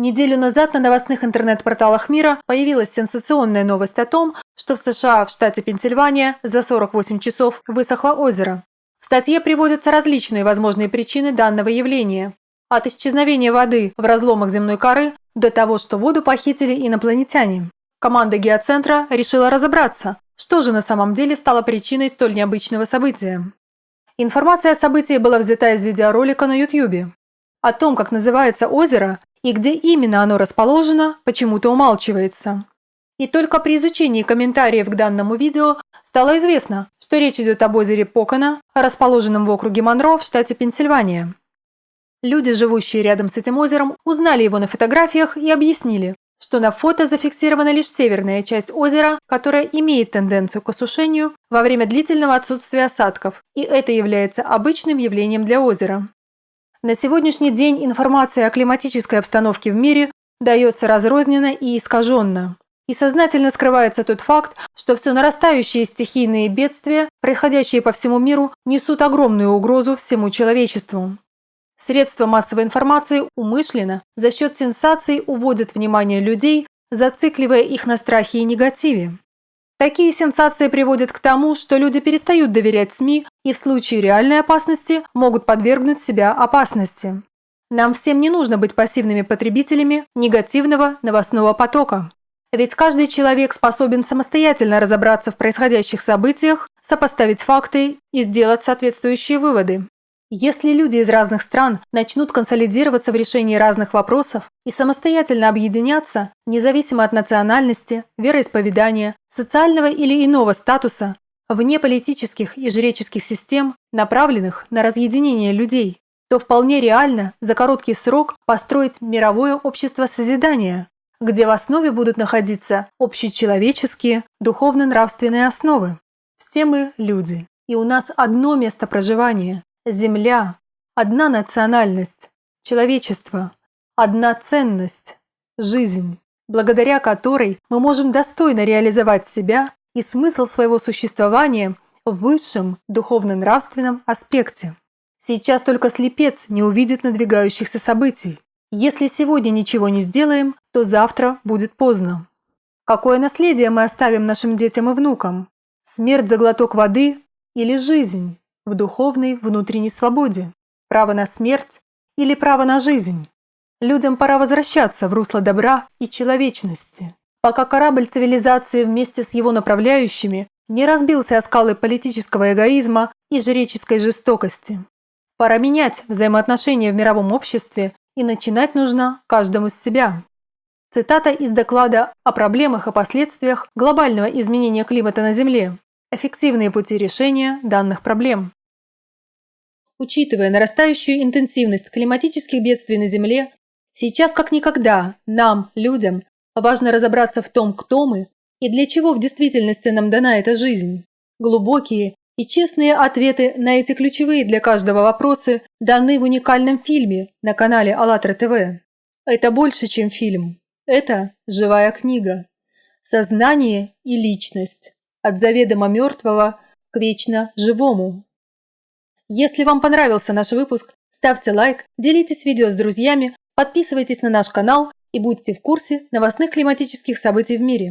Неделю назад на новостных интернет-порталах мира появилась сенсационная новость о том, что в США, в штате Пенсильвания, за 48 часов высохло озеро. В статье приводятся различные возможные причины данного явления. От исчезновения воды в разломах земной коры до того, что воду похитили инопланетяне. Команда геоцентра решила разобраться, что же на самом деле стало причиной столь необычного события. Информация о событии была взята из видеоролика на YouTube. О том, как называется озеро, и где именно оно расположено, почему-то умалчивается. И только при изучении комментариев к данному видео стало известно, что речь идет об озере Покона, расположенном в округе Монро в штате Пенсильвания. Люди, живущие рядом с этим озером, узнали его на фотографиях и объяснили, что на фото зафиксирована лишь северная часть озера, которая имеет тенденцию к осушению во время длительного отсутствия осадков, и это является обычным явлением для озера. На сегодняшний день информация о климатической обстановке в мире дается разрозненно и искаженно. И сознательно скрывается тот факт, что все нарастающие стихийные бедствия, происходящие по всему миру, несут огромную угрозу всему человечеству. Средства массовой информации умышленно за счет сенсаций уводят внимание людей, зацикливая их на страхе и негативе. Такие сенсации приводят к тому, что люди перестают доверять СМИ и в случае реальной опасности могут подвергнуть себя опасности. Нам всем не нужно быть пассивными потребителями негативного новостного потока. Ведь каждый человек способен самостоятельно разобраться в происходящих событиях, сопоставить факты и сделать соответствующие выводы. Если люди из разных стран начнут консолидироваться в решении разных вопросов и самостоятельно объединяться, независимо от национальности, вероисповедания, социального или иного статуса, вне политических и жреческих систем, направленных на разъединение людей, то вполне реально за короткий срок построить мировое общество созидания, где в основе будут находиться общечеловеческие, духовно-нравственные основы. Все мы люди, и у нас одно место проживания Земля, одна национальность, человечество, одна ценность, жизнь, благодаря которой мы можем достойно реализовать себя и смысл своего существования в высшем духовно-нравственном аспекте. Сейчас только слепец не увидит надвигающихся событий. Если сегодня ничего не сделаем, то завтра будет поздно. Какое наследие мы оставим нашим детям и внукам? Смерть за глоток воды или жизнь? В духовной внутренней свободе, право на смерть или право на жизнь. Людям пора возвращаться в русло добра и человечности, пока корабль цивилизации вместе с его направляющими не разбился о скалы политического эгоизма и жреческой жестокости. Пора менять взаимоотношения в мировом обществе и начинать нужно каждому с себя. Цитата из доклада о проблемах и последствиях глобального изменения климата на Земле. Эффективные пути решения данных проблем. Учитывая нарастающую интенсивность климатических бедствий на Земле, сейчас как никогда нам, людям, важно разобраться в том, кто мы и для чего в действительности нам дана эта жизнь. Глубокие и честные ответы на эти ключевые для каждого вопросы даны в уникальном фильме на канале АЛЛАТРА ТВ. Это больше, чем фильм. Это живая книга. Сознание и личность. От заведомо мертвого к вечно живому. Если вам понравился наш выпуск, ставьте лайк, делитесь видео с друзьями, подписывайтесь на наш канал и будьте в курсе новостных климатических событий в мире.